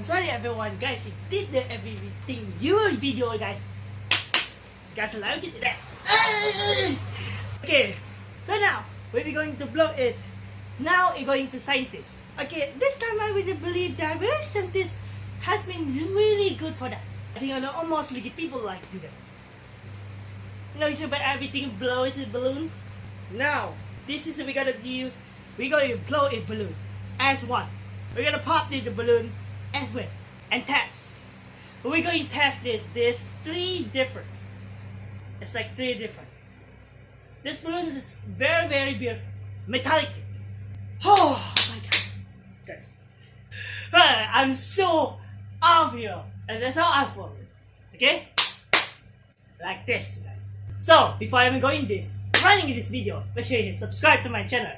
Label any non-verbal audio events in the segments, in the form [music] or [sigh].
I'm sorry everyone. Guys you did the everything your video guys. Guys allowed it today okay so now we're going to blow it. Now we're going to scientists. Okay this time I really believe that very scientists has been really good for that. I think almost like people like do that. You know you about everything blows a balloon. Now this is what we gotta do we're to blow a balloon. As one. We're going to pop the balloon as well and test. We're going to test this. There's three different. It's like three different. This balloon is very, very beautiful. Metallic. Oh my god. Guys. I'm so obvious. And that's how I feel. Okay? Like this, guys. So, before I even go in this, running this video, make sure you subscribe to my channel.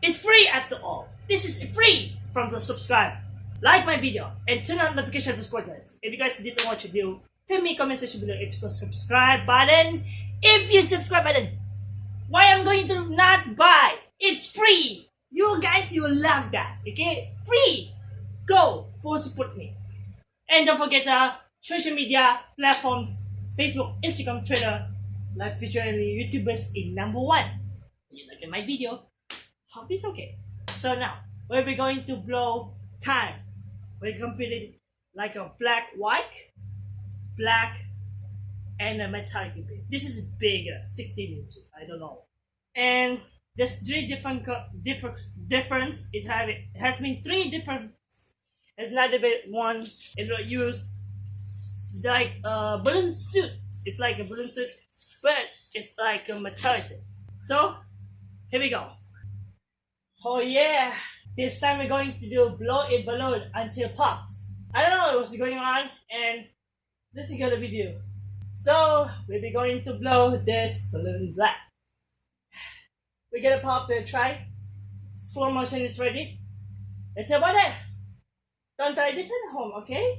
It's free after all. This is free from the subscribe. Like my video and turn on notification to squad guys. If you guys didn't watch the video, tell me comment section below if the subscribe button. If you subscribe button, why I'm going to not buy? It's free. You guys, you love that. Okay, free. Go for support me. And don't forget the social media platforms, Facebook, Instagram, Twitter, like featuring YouTubers in number one. You like my video? Hope it's okay. So now, we're going to blow time. We're completing like a black, white, black, and a metallic bit. This is bigger, 16 inches, I don't know. And there's three different different difference. It have it has been three different. It's not a bit one. It will use like a balloon suit. It's like a balloon suit, but it's like a metallic. So here we go. Oh yeah! This time we're going to do blow a balloon until pops. I don't know what's going on and this is gonna video. So we'll be going to blow this balloon black. We're gonna pop the try. Slow motion is ready. Let's about it. Don't try this at home, okay?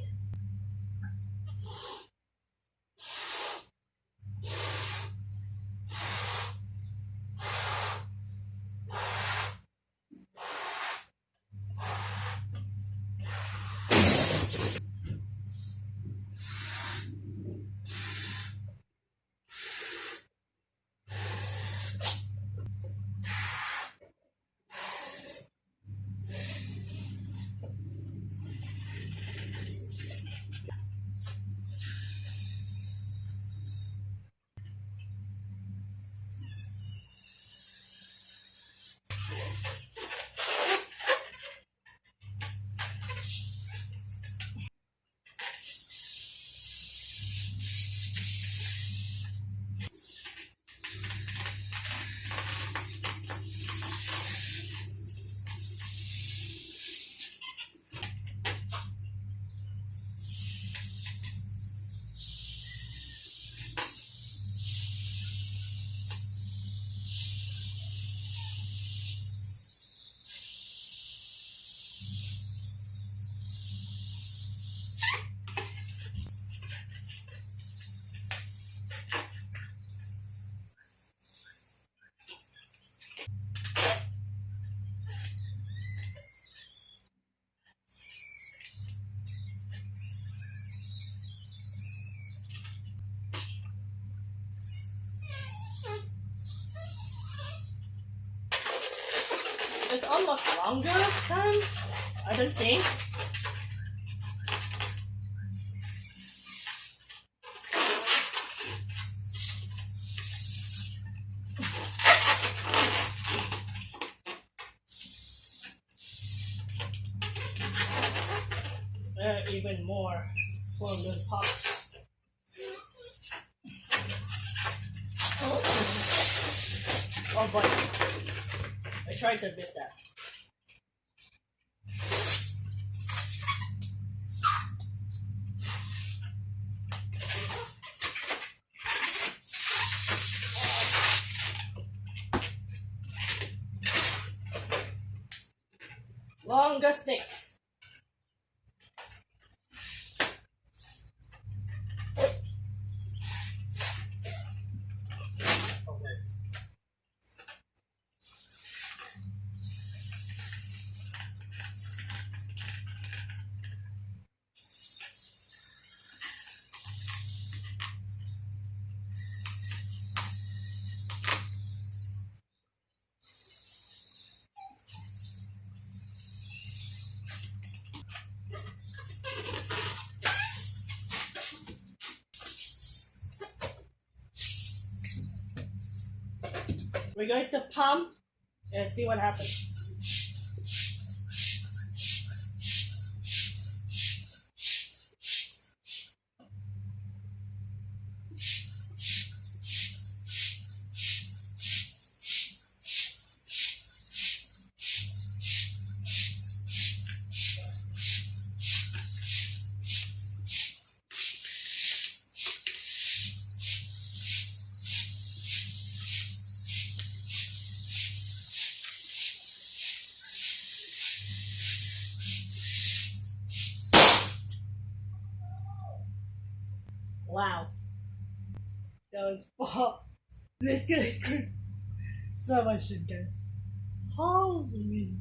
Almost longer time. I don't think. There even more for the pops. Oh boy. I tried to miss that. Longest thing. We're going to pump and see what happens. Wow. That was pop. Let's get. So much guys. Holy.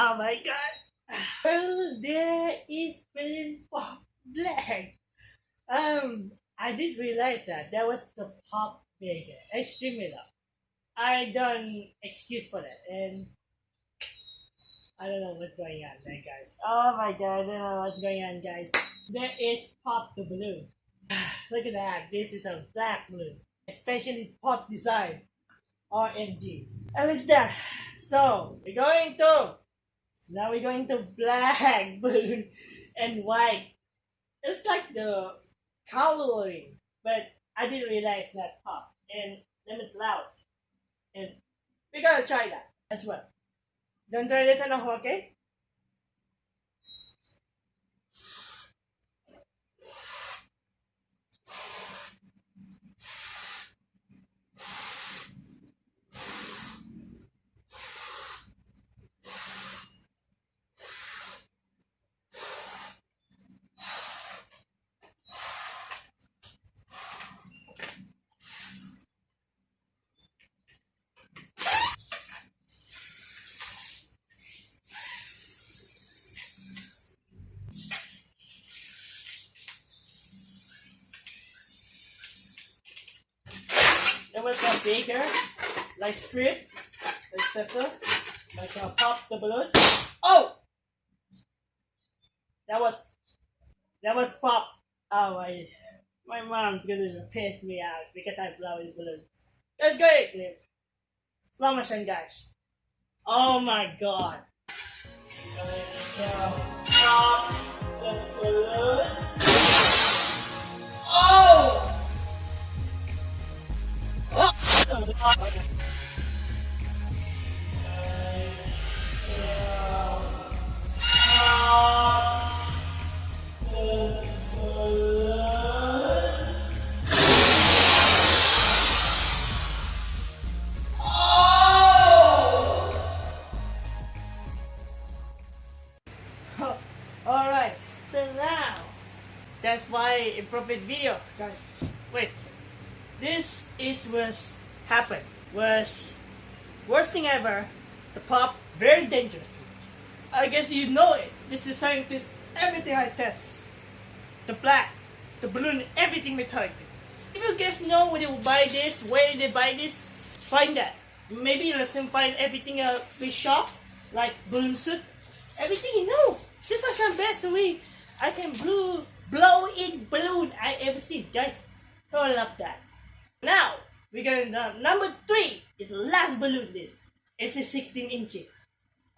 Oh my god. Well, there is balloon pop black. Um, I did realize that that was the pop maker, extremely loud. I don't excuse for that, and I don't know what's going on there, guys. Oh my god, I don't know what's going on, guys. There is pop the balloon. [sighs] Look at that. This is a black balloon, especially pop design. RMG. And it's that. So we're going to now we're going to black [laughs] blue, and white. It's like the coloring, but I didn't realize that part. and them is loud. And we gotta try that as well. Don't try this at home, okay? Was a bigger, like strip, etc. Like uh, pop the balloon. Oh, that was that was pop. Oh my, my mom's gonna piss me out because I blow the balloon. Let's go. Slow motion, guys. Oh my god. Oh! [laughs] Alright, so now that's why a profit video, guys. Wait, this is was happened was worst thing ever. The pop very dangerously. I guess you know it. This is scientist. Everything I test, the black, the balloon, everything metallic. If you guys know where they will buy this, where they buy this, find that. Maybe let's find everything a big shop like balloon suit. Everything you know. This is the best way I can blow blow in balloon I ever seen, guys. I love that. Now we're going to number three is last balloon. This it's a 16 inch.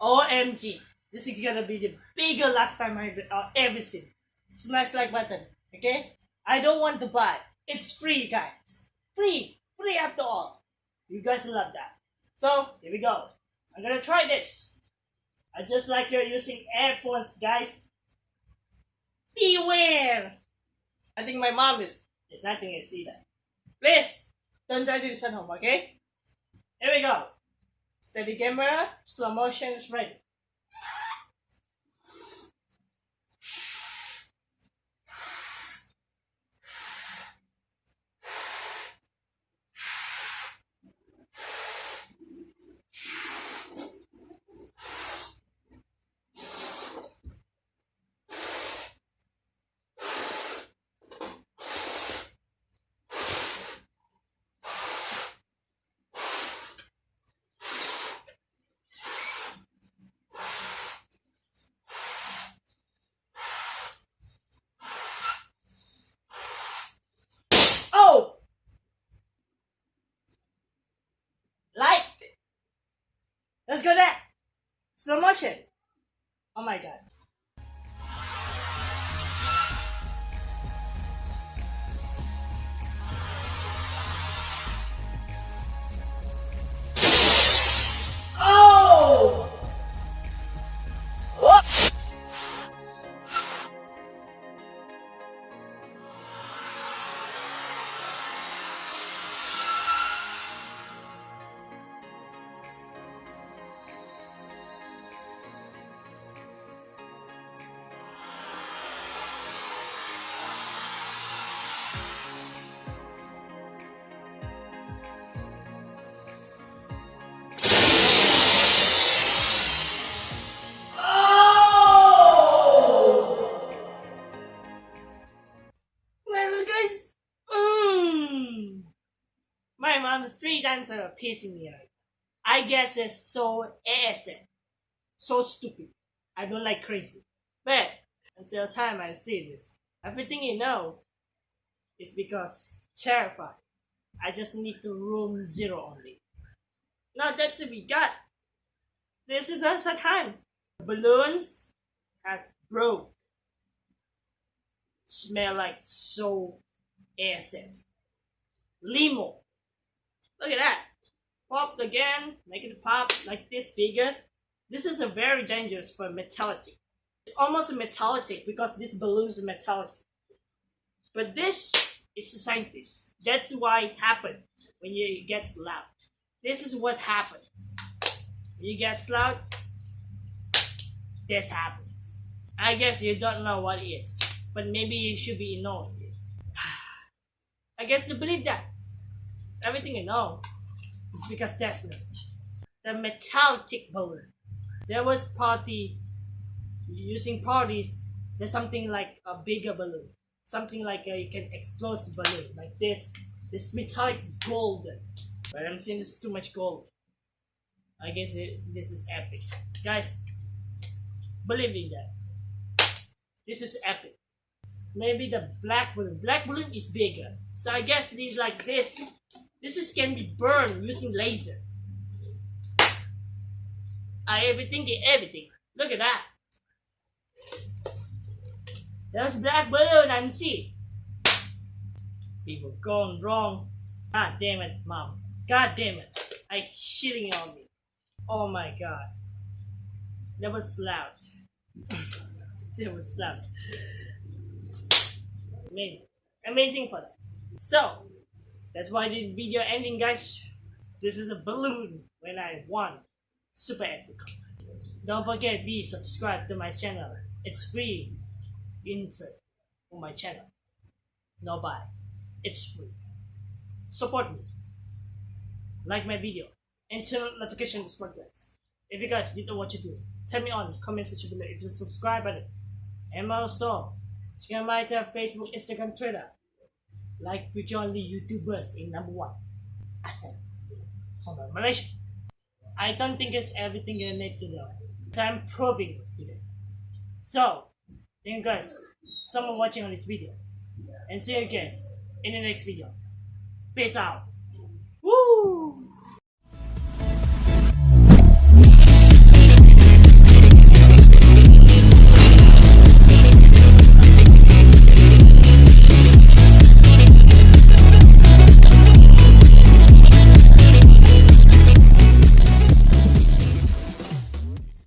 OMG, this is gonna be the bigger last time I uh, ever seen. Smash like button, okay? I don't want to buy. It's free, guys. Free, free after all. You guys love that. So here we go. I'm gonna try this. I just like you're using AirPods, guys. Beware! I think my mom is is not gonna see that. Please don't try to do this at home, okay? Here we go. Steady camera, slow motion is ready. Times pissing me. I guess it's so ASM, so stupid. I don't like crazy. But until time I see this, everything you know is because terrified. I just need to room zero only. Now that's what we got. This is us a time. Balloons have broke. Smell like so ASF. Limo. Look at that. Popped again, make it pop like this bigger. This is a very dangerous for metallic. It's almost a metallic because this balloon is metallic. But this is a scientist. That's why it happened when it gets loud. This is what happened. You get loud, this happens. I guess you don't know what it is, but maybe you should be it. [sighs] I guess you believe that. Everything you know is because that's the, metallic balloon. There was party using parties. There's something like a bigger balloon, something like a, you can explosive balloon like this. This metallic golden, but I'm seeing this too much gold. I guess it, this is epic, guys. Believe in that. This is epic. Maybe the black balloon. Black balloon is bigger, so I guess these like this. This is can be burned using laser. I everything get everything. Look at that. There's black balloon and see. People gone wrong. God damn it, mom. God damn it. I shitting on me. Oh my god. That was loud. [laughs] that was loud. Amazing. Amazing for that. So, that's why this video ending guys. This is a balloon when I won. Super epic. Don't forget be subscribe to my channel. It's free. Insert on my channel. No buy. It's free. Support me. Like my video. And turn on notifications for guys. If you guys didn't know what to do, tell me on comment section below if you subscribe button. And also, check out my Facebook, Instagram, Twitter. Like the YouTubers in number one. Asal. From Malaysia. I don't think it's everything you need to know. So I'm proving today. So, thank you guys someone watching on this video. And see you guys in the next video. Peace out. Woo!